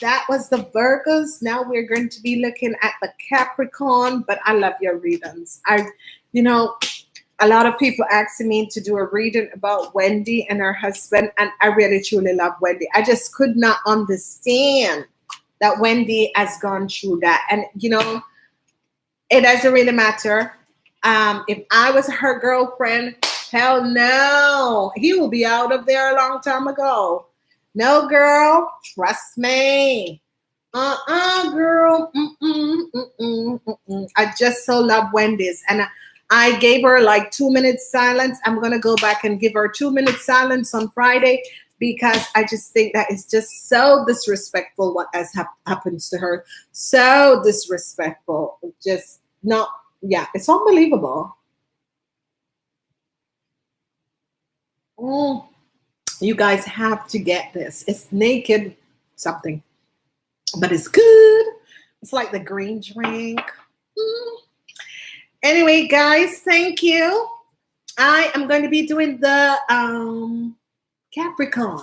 That was the Virgos. Now we're going to be looking at the Capricorn, but I love your readings. I, you know, a lot of people asking me to do a reading about Wendy and her husband, and I really truly love Wendy. I just could not understand that Wendy has gone through that. And you know, it doesn't really matter. Um, if I was her girlfriend, hell no, he will be out of there a long time ago. No, girl, trust me. Uh-uh, girl. Mm-mm, mm-mm, mm-mm. I just so love Wendy's. And I, gave her like two minutes silence. I'm going to go back and give her two minutes silence on Friday because I just think that is just so disrespectful what has hap happens to her. So disrespectful. Just not, yeah, it's unbelievable. Mm. You guys have to get this. It's naked something, but it's good. It's like the green drink. Mm. Anyway, guys, thank you. I am going to be doing the um, Capricorn.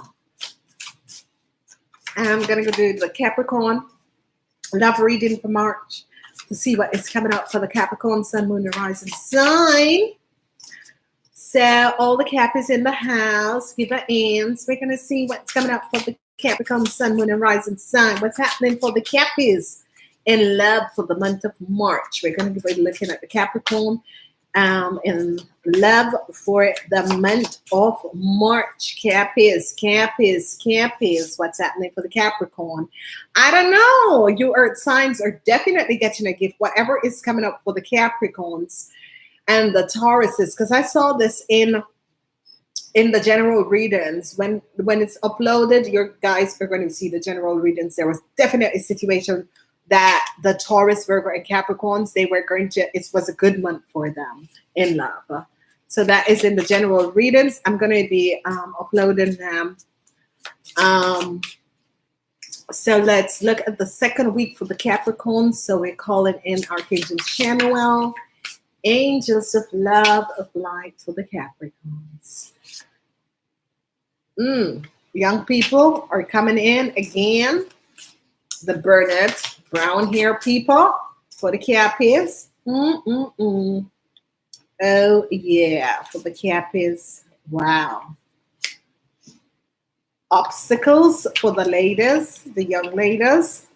I'm going to go do the Capricorn love reading for March to see what is coming up for the Capricorn Sun, Moon, and Rising sign. So all the Cappies in the house, give it ends. We're going to see what's coming up for the Capricorn Sun, Moon, and Rising sign. What's happening for the Cappies in love for the month of March. We're going to be looking at the Capricorn um, in love for the month of March. Cappies, Cappies, Cappies. What's happening for the Capricorn? I don't know. Your earth signs are definitely getting a gift, whatever is coming up for the Capricorns and the Tauruses, because I saw this in in the general readings when when it's uploaded your guys are going to see the general readings there was definitely a situation that the Taurus, Virgo, and Capricorns, they were going to, it was a good month for them in love. So that is in the general readings. I'm going to be um, uploading them. Um, so let's look at the second week for the Capricorns. So we're calling in Archangel Chamuel, Angels of Love of Light for the Capricorns. Mm, young people are coming in again. The Bernard brown hair people for the cappies. Mm -mm -mm. Oh yeah, for the cappies. Wow. Obstacles for the ladies, the young ladies.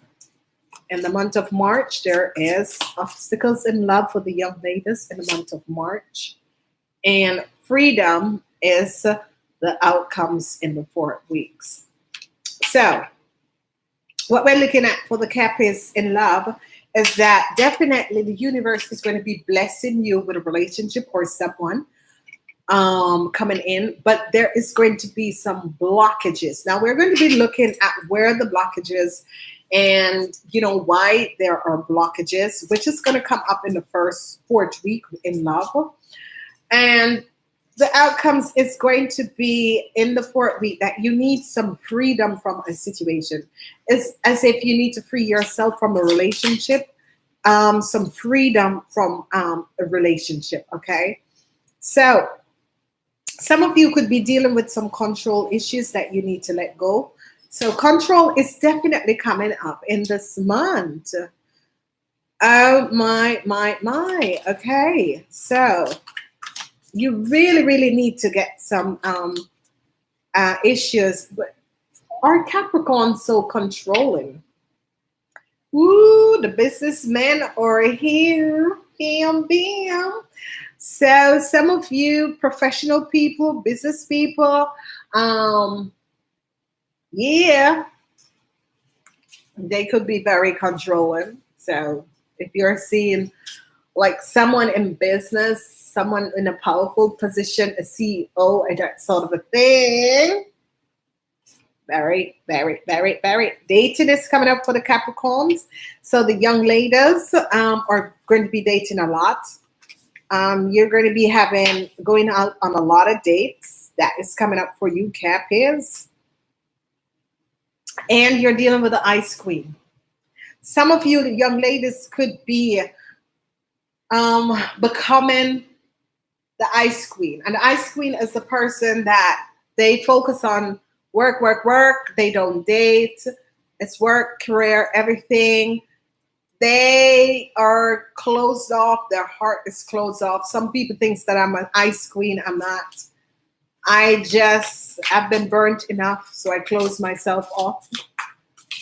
In the month of March, there is obstacles in love for the young ladies in the month of March. And freedom is the outcomes in the four weeks. So what we're looking at for the Cappies in love is that definitely the universe is going to be blessing you with a relationship or someone um, coming in, but there is going to be some blockages. Now we're going to be looking at where the blockages and you know why there are blockages, which is going to come up in the first fourth week in love. And the outcomes is going to be in the fourth week that you need some freedom from a situation. It's as if you need to free yourself from a relationship, um, some freedom from um, a relationship, okay? So some of you could be dealing with some control issues that you need to let go. So control is definitely coming up in this month. Oh my, my, my. Okay, so you really, really need to get some um, uh, issues. But are Capricorn so controlling? Ooh, the businessmen are here. Bam, bam. So some of you professional people, business people, um, yeah, they could be very controlling. So if you're seeing like someone in business someone in a powerful position, a CEO, and that sort of a thing. Very, very, very, very. Dating is coming up for the Capricorns. So the young ladies um, are going to be dating a lot. Um, you're going to be having, going out on a lot of dates. That is coming up for you, Cappies. And you're dealing with the Ice Queen. Some of you, young ladies, could be um, becoming the ice queen. And ice queen is the person that they focus on work, work, work. They don't date. it's work, career, everything. They are closed off. Their heart is closed off. Some people think that I'm an ice queen. I'm not. I just have been burnt enough, so I close myself off.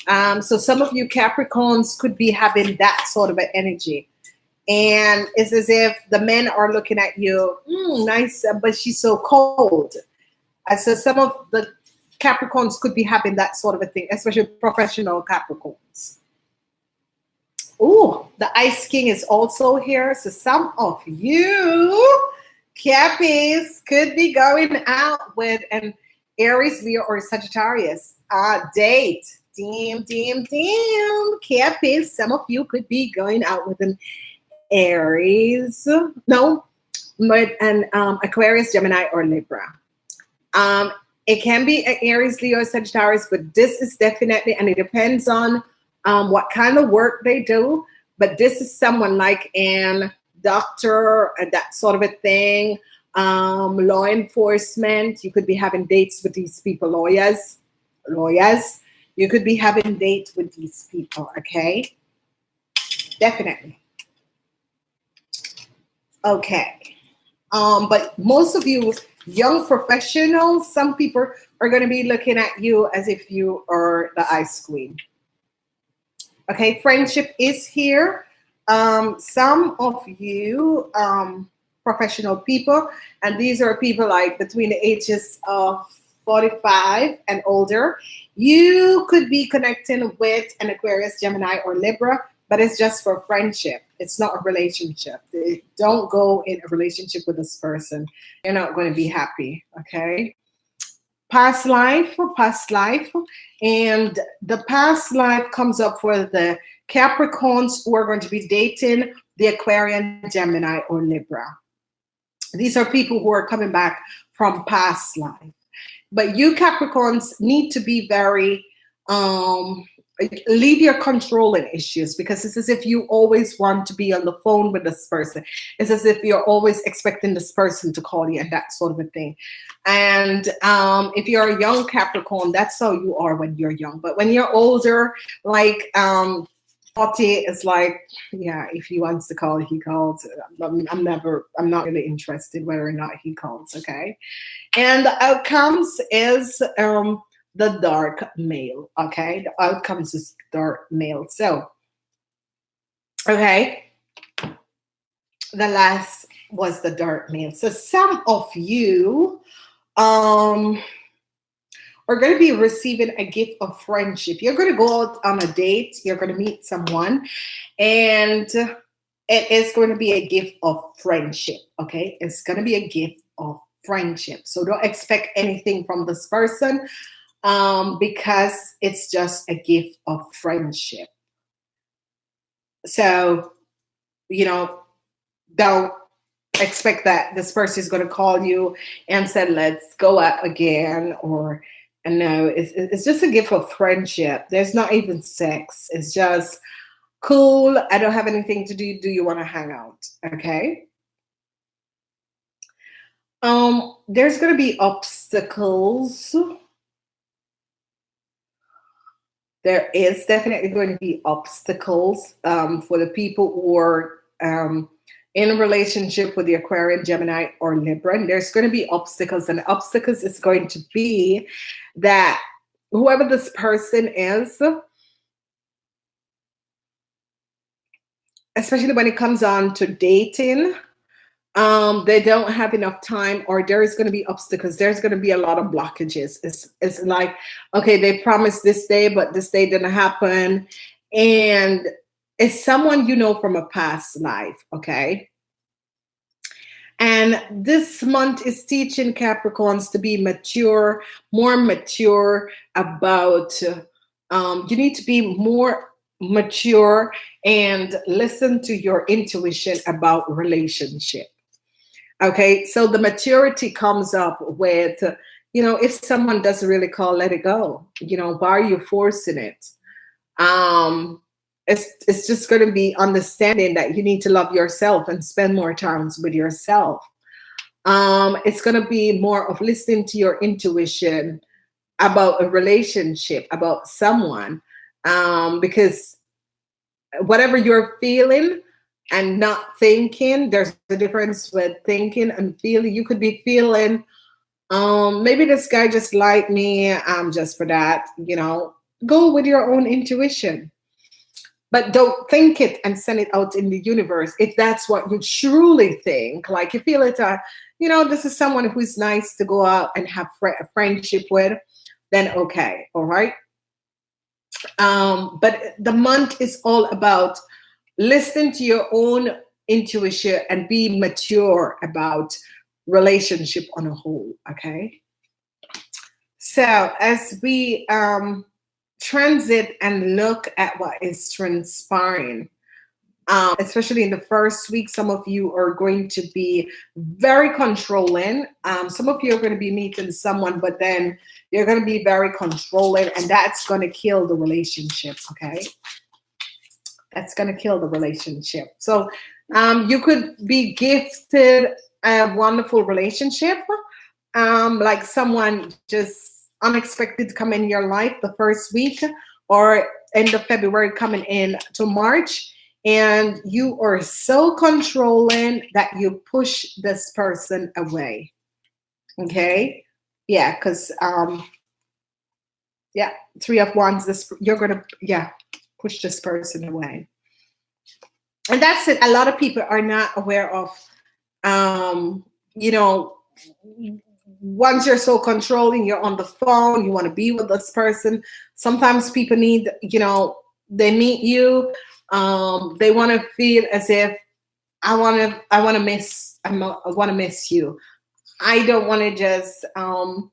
Um, so some of you Capricorns could be having that sort of an energy. And it's as if the men are looking at you, mm, nice, but she's so cold. I said some of the Capricorns could be having that sort of a thing, especially professional Capricorns. Oh, the Ice King is also here. So some of you Cappies could be going out with an Aries, Leo, or Sagittarius uh, date. Damn, damn, damn. Cappies, some of you could be going out with an Aries, no, but an um, Aquarius, Gemini, or Libra. Um, it can be an Aries, Leo, Sagittarius, but this is definitely, and it depends on um, what kind of work they do. But this is someone like an doctor and that sort of a thing. Um, law enforcement. You could be having dates with these people, lawyers, lawyers. You could be having dates with these people. Okay, definitely. Okay. Um, but most of you young professionals, some people are going to be looking at you as if you are the ice queen. Okay, friendship is here. Um, some of you um, professional people, and these are people like between the ages of 45 and older, you could be connecting with an Aquarius, Gemini, or Libra but it's just for friendship. It's not a relationship. Don't go in a relationship with this person. You're not going to be happy. Okay. Past life, past life, and the past life comes up for the Capricorns who are going to be dating the Aquarian, Gemini, or Libra. These are people who are coming back from past life. But you Capricorns need to be very um leave your controlling issues because it's as if you always want to be on the phone with this person. It's as if you're always expecting this person to call you and that sort of a thing. And um, if you're a young Capricorn, that's how you are when you're young. But when you're older, like um, 40 is like, yeah, if he wants to call, he calls. I'm, I'm never, I'm not really interested whether or not he calls, okay? And the outcomes is, um, the dark male. Okay, the outcomes is dark male. So, okay, the last was the dark male. So some of you um are going to be receiving a gift of friendship. You're going to go out on a date. You're going to meet someone, and it is going to be a gift of friendship. Okay, it's going to be a gift of friendship. So don't expect anything from this person um, because it's just a gift of friendship. So, you know, don't expect that this person is going to call you and said, let's go out again or no, it's, it's just a gift of friendship. There's not even sex. It's just cool. I don't have anything to do. Do you want to hang out? Okay. Um, there's going to be obstacles there is definitely going to be obstacles um, for the people who are um, in a relationship with the Aquarian, Gemini, or Libra. And there's going to be obstacles, and obstacles is going to be that whoever this person is, especially when it comes on to dating, um, they don't have enough time or there is going to be obstacles. There's going to be a lot of blockages. It's, it's like, okay, they promised this day, but this day didn't happen. And it's someone you know from a past life, okay? And this month is teaching Capricorns to be mature, more mature about, um, you need to be more mature and listen to your intuition about relationship. Okay, so the maturity comes up with, you know, if someone doesn't really call, let it go. You know, why are you forcing it? Um, it's it's just going to be understanding that you need to love yourself and spend more times with yourself. Um, it's going to be more of listening to your intuition about a relationship, about someone, um, because whatever you're feeling and not thinking, there's a difference with thinking and feeling. You could be feeling, um, maybe this guy just like me, um, just for that, you know, go with your own intuition. But don't think it and send it out in the universe if that's what you truly think. Like you feel it, uh, you know, this is someone who's nice to go out and have fr friendship with, then okay, all right. Um, but the month is all about listen to your own intuition and be mature about relationship on a whole, okay? So as we um, transit and look at what is transpiring, um, especially in the first week, some of you are going to be very controlling. Um, some of you are going to be meeting someone, but then you're going to be very controlling, and that's going to kill the relationship, okay? That's going to kill the relationship. So um, you could be gifted a wonderful relationship, um, like someone just unexpected to come in your life the first week or end of February coming in to March. And you are so controlling that you push this person away. Okay? Yeah because um yeah three of wands this you're gonna yeah push this person away. And that's it. A lot of people are not aware of um you know once you're so controlling you're on the phone you want to be with this person sometimes people need you know they meet you um, they want to feel as if I want to, I want to miss, I'm, I want to miss you. I don't want to just, um,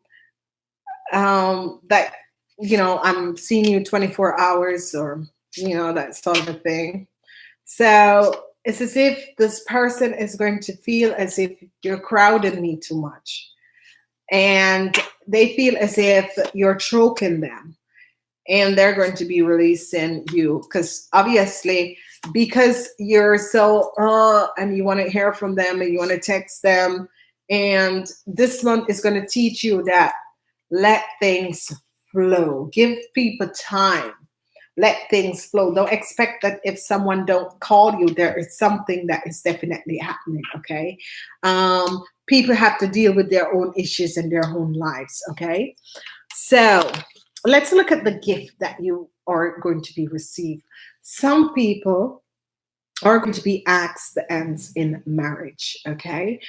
um, that, you know, I'm seeing you 24 hours or, you know, that sort of a thing. So it's as if this person is going to feel as if you're crowding me too much. And they feel as if you're choking them. And they're going to be releasing you because obviously because you're so uh and you want to hear from them and you want to text them. And this month is going to teach you that let things flow. Give people time. Let things flow. Don't expect that if someone don't call you there is something that is definitely happening okay? Um people have to deal with their own issues in their own lives okay so let's look at the gift that you are going to be received. Some people are going to be asked the ends in marriage, okay?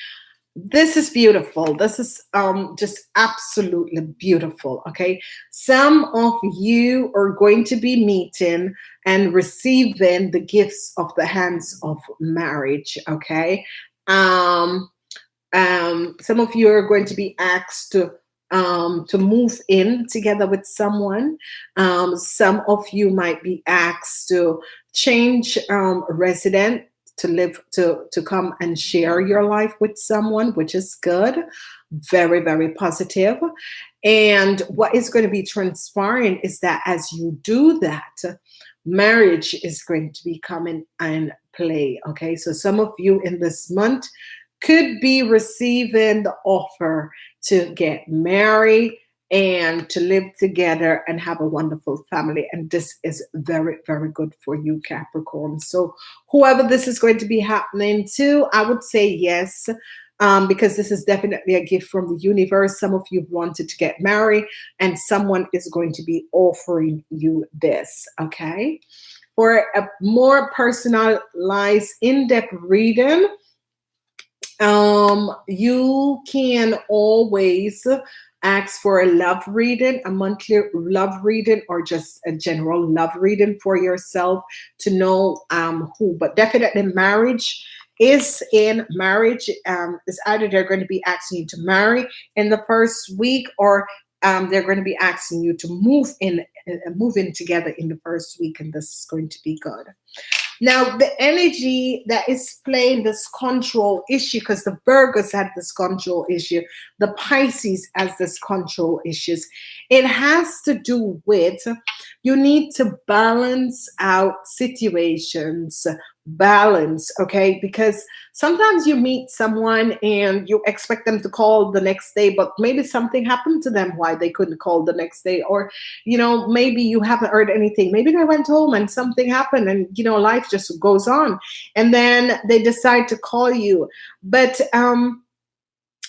This is beautiful. This is um, just absolutely beautiful, okay? Some of you are going to be meeting and receiving the gifts of the hands of marriage, okay? Um, um, some of you are going to be asked to um, to move in together with someone. Um, some of you might be asked to change um, resident to live to to come and share your life with someone, which is good, very very positive. And what is going to be transpiring is that as you do that, marriage is going to be coming and play. Okay, so some of you in this month could be receiving the offer to get married and to live together and have a wonderful family. And this is very, very good for you, Capricorn. So whoever this is going to be happening to, I would say yes, um, because this is definitely a gift from the universe. Some of you wanted to get married and someone is going to be offering you this, okay? For a more personalized, in-depth reading, um, you can always ask for a love reading, a monthly love reading, or just a general love reading for yourself to know um, who. But definitely marriage is in marriage. Um, is either they're going to be asking you to marry in the first week or um, they're going to be asking you to move in, uh, move in together in the first week, and this is going to be good. Now, the energy that is playing this control issue, because the Virgos had this control issue, the Pisces has this control issues. It has to do with you need to balance out situations balance okay? Because sometimes you meet someone and you expect them to call the next day but maybe something happened to them why they couldn't call the next day or you know maybe you haven't heard anything. Maybe they went home and something happened and you know life just goes on and then they decide to call you. But um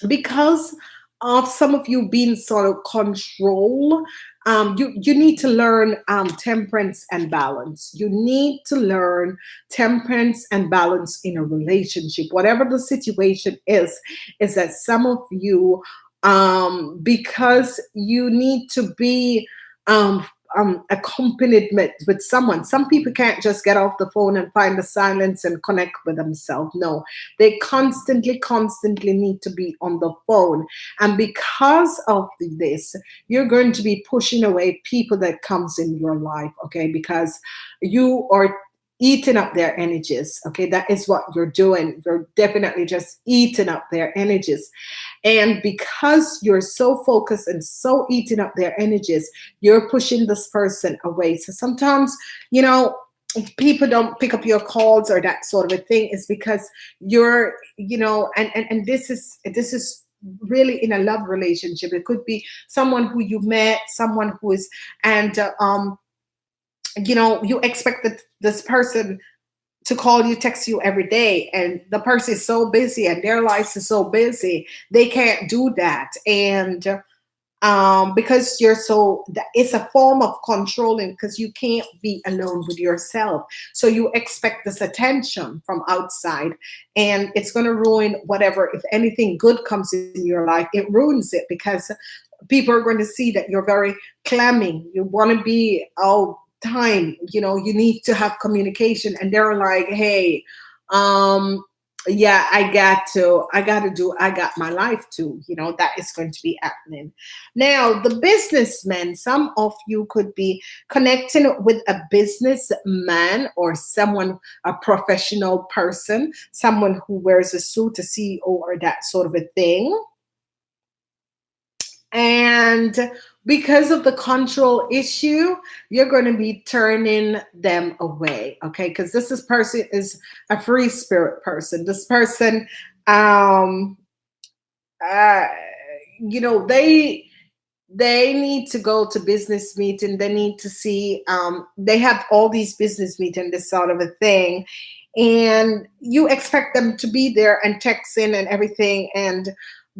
because of some of you being sort of control um, you you need to learn um, temperance and balance. You need to learn temperance and balance in a relationship, whatever the situation is. Is that some of you, um, because you need to be um, um, accompaniment with someone. Some people can't just get off the phone and find the silence and connect with themselves. No, they constantly, constantly need to be on the phone. And because of this, you're going to be pushing away people that comes in your life, okay? Because you are eating up their energies. Okay, that is what you're doing. You're definitely just eating up their energies. And because you're so focused and so eating up their energies, you're pushing this person away. So sometimes, you know, people don't pick up your calls or that sort of a thing is because you're, you know, and, and, and this is, this is really in a love relationship. It could be someone who you met, someone who is, and, uh, um, you know, you expect that this person to call you, text you every day, and the person is so busy and their life is so busy, they can't do that. And um, because you're so, it's a form of controlling because you can't be alone with yourself. So you expect this attention from outside, and it's going to ruin whatever. If anything good comes in your life, it ruins it because people are going to see that you're very clammy. You want to be, oh, time you know you need to have communication. And they're like hey um yeah i got to i got to do i got my life too. You know that is going to be happening. Now the businessmen some of you could be connecting with a businessman or someone a professional person someone who wears a suit a ceo or that sort of a thing and because of the control issue, you're going to be turning them away. Okay. Because this is person is a free spirit person. This person, um, uh, you know, they, they need to go to business meeting. They need to see, um, they have all these business meeting, this sort of a thing. And you expect them to be there and texting and everything. And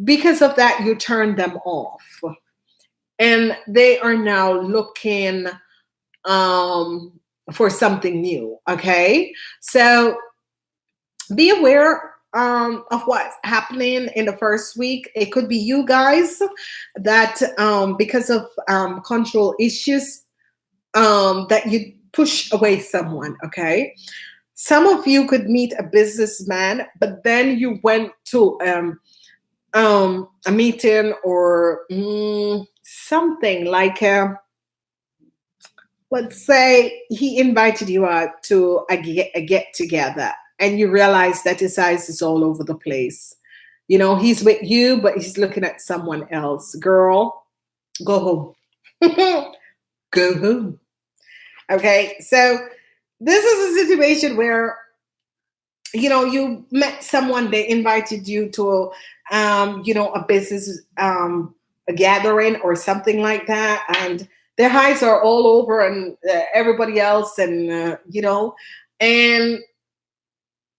because of that, you turn them off and they are now looking um, for something new. Okay, so be aware um, of what's happening in the first week. It could be you guys that um, because of um, control issues um, that you push away someone. Okay. Some of you could meet a businessman, but then you went to um, a meeting or mm, something like a, uh, let's say he invited you out to a get, a get together and you realize that his eyes is all over the place. You know, he's with you, but he's looking at someone else. Girl, go home. go home. Okay, so this is a situation where you know you met someone they invited you to um you know a business um a gathering or something like that. And their eyes are all over and uh, everybody else and uh, you know and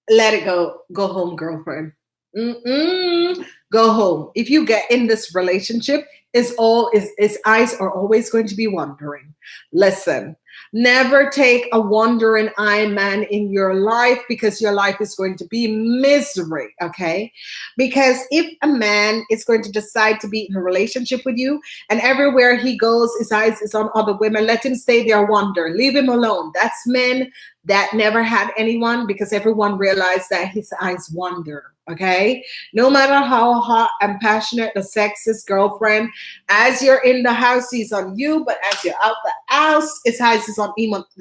let it go. Go home girlfriend. Mm-mm. go home. If you get in this relationship is all is his eyes are always going to be wandering. Listen Never take a wandering eye man in your life because your life is going to be misery, okay? Because if a man is going to decide to be in a relationship with you and everywhere he goes, his eyes is on other women, let him stay there wander. Leave him alone. That's men that never had anyone because everyone realized that his eyes wander okay? No matter how hot and passionate the sex is girlfriend as you're in the house he's on you but as you're out the house his eyes is on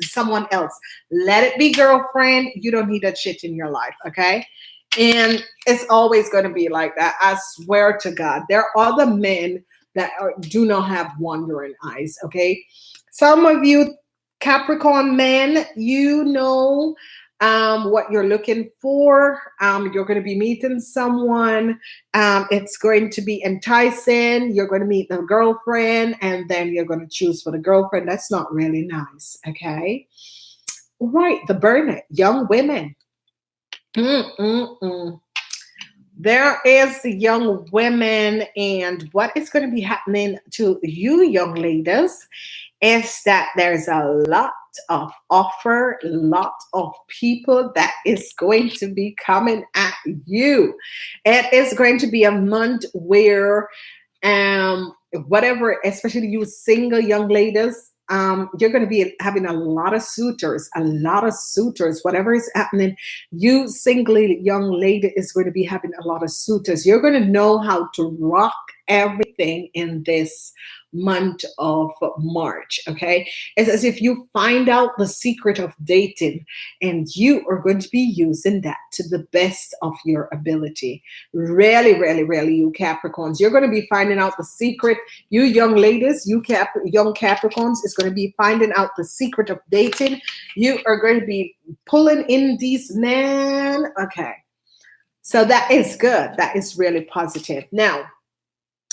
someone else. Let it be girlfriend. You don't need that shit in your life okay? And it's always going to be like that i swear to god. There are other men that are, do not have wandering eyes okay? Some of you capricorn men you know um, what you're looking for. Um, you're going to be meeting someone. Um, it's going to be enticing. You're going to meet the girlfriend, and then you're going to choose for the girlfriend. That's not really nice. Okay. Right. The burnet, young women. Mm-mm-mm there is young women and what is going to be happening to you young ladies is that there's a lot of offer lot of people that is going to be coming at you it is going to be a month where um whatever especially you single young ladies um, you're going to be having a lot of suitors, a lot of suitors, whatever is happening. You singly young lady is going to be having a lot of suitors. You're going to know how to rock everything in this month of March. Okay. It's as if you find out the secret of dating and you are going to be using that to the best of your ability. Really, really, really, you Capricorns, you're going to be finding out the secret. You young ladies, you Cap young Capricorns is going to be finding out the secret of dating. You are going to be pulling in these men. Okay. So that is good. That is really positive. Now,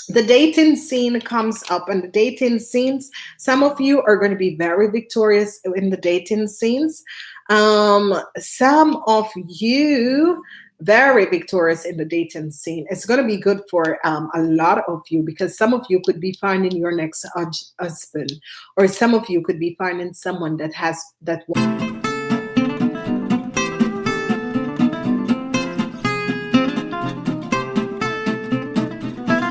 the dating scene comes up and the dating scenes some of you are going to be very victorious in the dating scenes. Um some of you very victorious in the dating scene. It's going to be good for um, a lot of you because some of you could be finding your next husband or some of you could be finding someone that has that